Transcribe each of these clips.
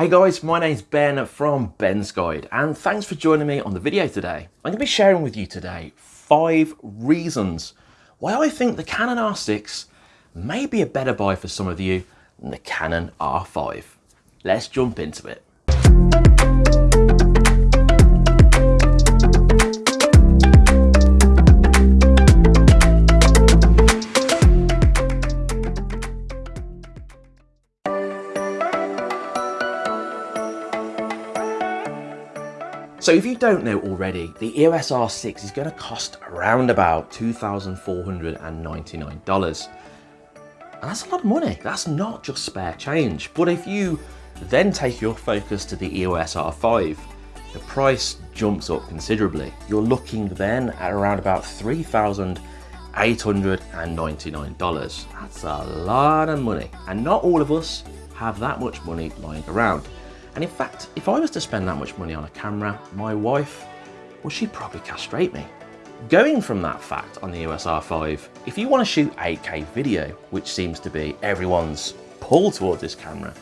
Hey guys, my name's Ben from Ben's Guide and thanks for joining me on the video today. I'm going to be sharing with you today five reasons why I think the Canon R6 may be a better buy for some of you than the Canon R5. Let's jump into it. So if you don't know already, the EOS R6 is going to cost around about $2,499. And that's a lot of money. That's not just spare change. But if you then take your focus to the EOS R5, the price jumps up considerably. You're looking then at around about $3,899. That's a lot of money. And not all of us have that much money lying around. And in fact, if I was to spend that much money on a camera, my wife, well, she'd probably castrate me. Going from that fact on the EOS R5, if you want to shoot 8K video, which seems to be everyone's pull towards this camera,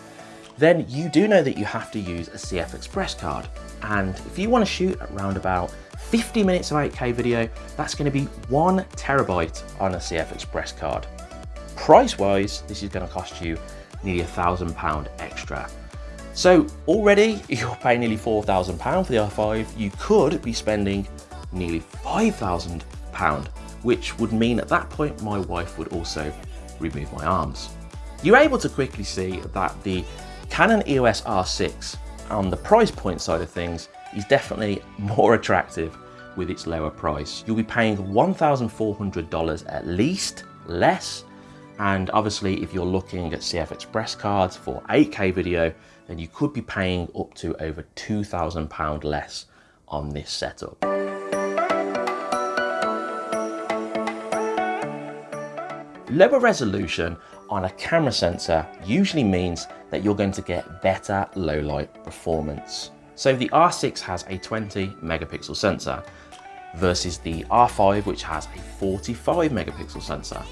then you do know that you have to use a CF Express card. And if you want to shoot around about 50 minutes of 8K video, that's going to be one terabyte on a CF Express card. Price wise, this is going to cost you nearly a thousand pound extra. So already you're paying nearly £4,000 for the R5, you could be spending nearly £5,000, which would mean at that point my wife would also remove my arms. You're able to quickly see that the Canon EOS R6 on the price point side of things is definitely more attractive with its lower price. You'll be paying $1,400 at least less and obviously if you're looking at CF Express cards for 8K video, then you could be paying up to over £2,000 less on this setup. Lower resolution on a camera sensor usually means that you're going to get better low light performance. So the R6 has a 20 megapixel sensor versus the R5 which has a 45 megapixel sensor.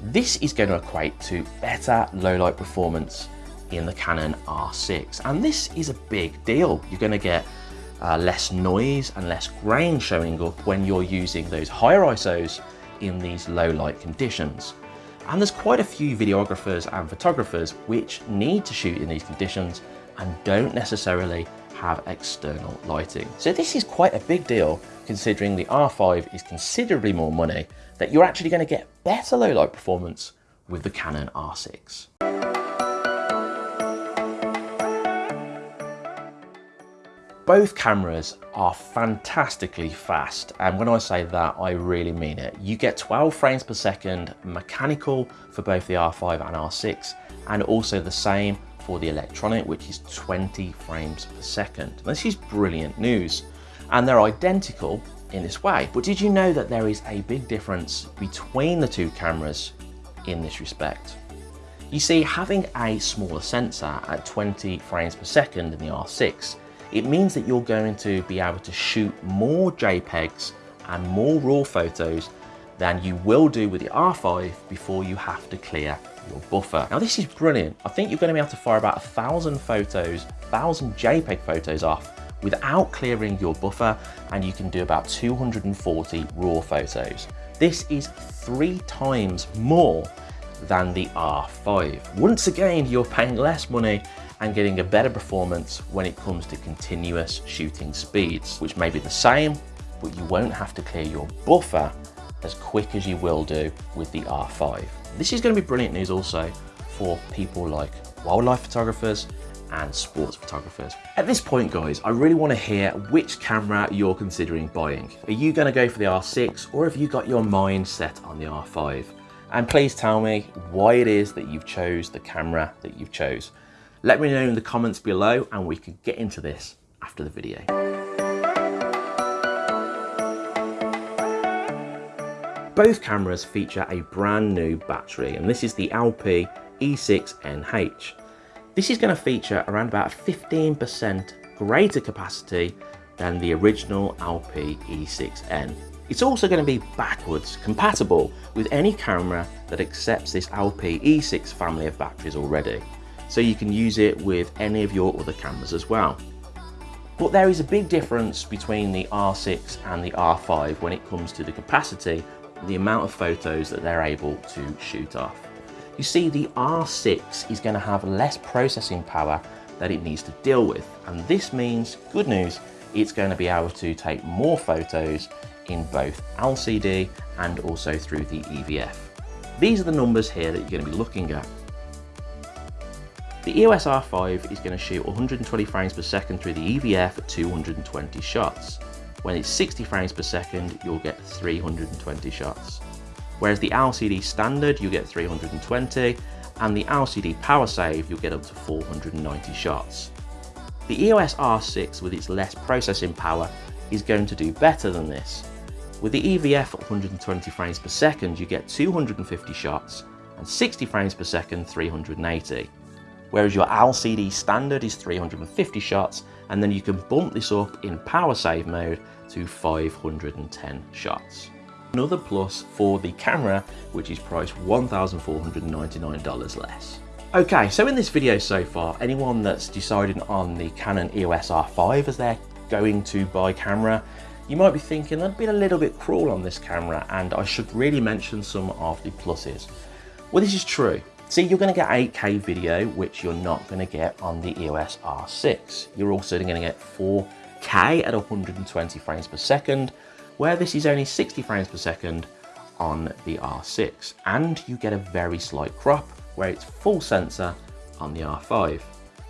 This is going to equate to better low light performance in the Canon R6 and this is a big deal. You're going to get uh, less noise and less grain showing up when you're using those higher ISOs in these low light conditions. And there's quite a few videographers and photographers which need to shoot in these conditions and don't necessarily have external lighting. So this is quite a big deal considering the R5 is considerably more money that you're actually going to get better low light performance with the Canon R6. Both cameras are fantastically fast and when I say that I really mean it. You get 12 frames per second mechanical for both the R5 and R6 and also the same for the electronic which is 20 frames per second. This is brilliant news and they're identical in this way. But did you know that there is a big difference between the two cameras in this respect? You see, having a smaller sensor at 20 frames per second in the R6, it means that you're going to be able to shoot more JPEGs and more RAW photos than you will do with the R5 before you have to clear your buffer. Now this is brilliant. I think you're going to be able to fire about a thousand photos, thousand JPEG photos off without clearing your buffer and you can do about 240 raw photos. This is three times more than the R5. Once again, you're paying less money and getting a better performance when it comes to continuous shooting speeds, which may be the same, but you won't have to clear your buffer as quick as you will do with the R5. This is going to be brilliant news also for people like wildlife photographers and sports photographers. At this point guys, I really want to hear which camera you're considering buying. Are you going to go for the R6 or have you got your mind set on the R5? And please tell me why it is that you've chose the camera that you've chose. Let me know in the comments below and we can get into this after the video. Both cameras feature a brand new battery and this is the LP E6NH. This is going to feature around about 15% greater capacity than the original LP E6N. It's also going to be backwards compatible with any camera that accepts this LP E6 family of batteries already. So you can use it with any of your other cameras as well. But there is a big difference between the R6 and the R5 when it comes to the capacity, the amount of photos that they're able to shoot off. You see, the R6 is going to have less processing power that it needs to deal with. And this means, good news, it's going to be able to take more photos in both LCD and also through the EVF. These are the numbers here that you're going to be looking at. The EOS R5 is going to shoot 120 frames per second through the EVF at 220 shots. When it's 60 frames per second, you'll get 320 shots. Whereas the LCD standard, you get 320, and the LCD power save, you'll get up to 490 shots. The EOS R6 with its less processing power is going to do better than this. With the EVF at 120 frames per second, you get 250 shots, and 60 frames per second, 380. Whereas your LCD standard is 350 shots, and then you can bump this up in power save mode to 510 shots. Another plus for the camera, which is priced $1,499 less. Okay, so in this video so far, anyone that's decided on the Canon EOS R5 as they're going to buy camera, you might be thinking I've been a little bit cruel on this camera and I should really mention some of the pluses. Well, this is true. See, you're going to get 8K video, which you're not going to get on the EOS R6. You're also to get 4K at 120 frames per second, where this is only 60 frames per second on the R6. And you get a very slight crop, where it's full sensor on the R5.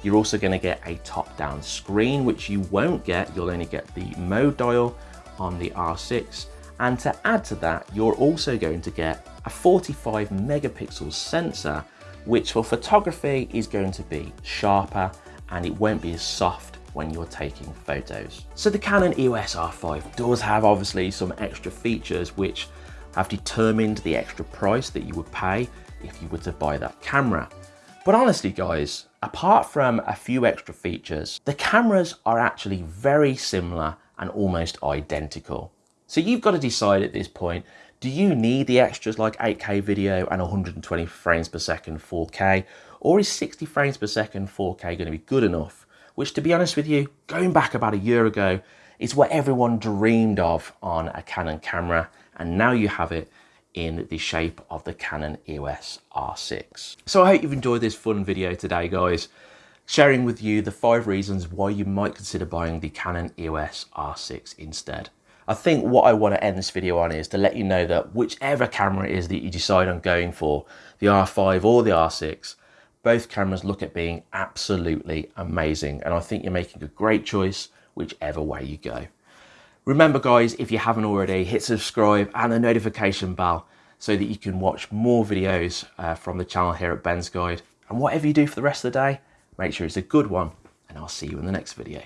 You're also going to get a top-down screen, which you won't get. You'll only get the mode dial on the R6. And to add to that, you're also going to get a 45 megapixel sensor, which for photography is going to be sharper and it won't be as soft when you're taking photos. So the Canon EOS R5 does have obviously some extra features which have determined the extra price that you would pay if you were to buy that camera. But honestly guys, apart from a few extra features, the cameras are actually very similar and almost identical. So you've got to decide at this point, do you need the extras like 8K video and 120 frames per second 4K? Or is 60 frames per second 4K going to be good enough? Which to be honest with you, going back about a year ago, is what everyone dreamed of on a Canon camera. And now you have it in the shape of the Canon EOS R6. So I hope you've enjoyed this fun video today, guys, sharing with you the five reasons why you might consider buying the Canon EOS R6 instead. I think what I want to end this video on is to let you know that whichever camera it is that you decide on going for, the R5 or the R6, both cameras look at being absolutely amazing. And I think you're making a great choice whichever way you go. Remember guys, if you haven't already, hit subscribe and the notification bell so that you can watch more videos uh, from the channel here at Ben's Guide. And whatever you do for the rest of the day, make sure it's a good one and I'll see you in the next video.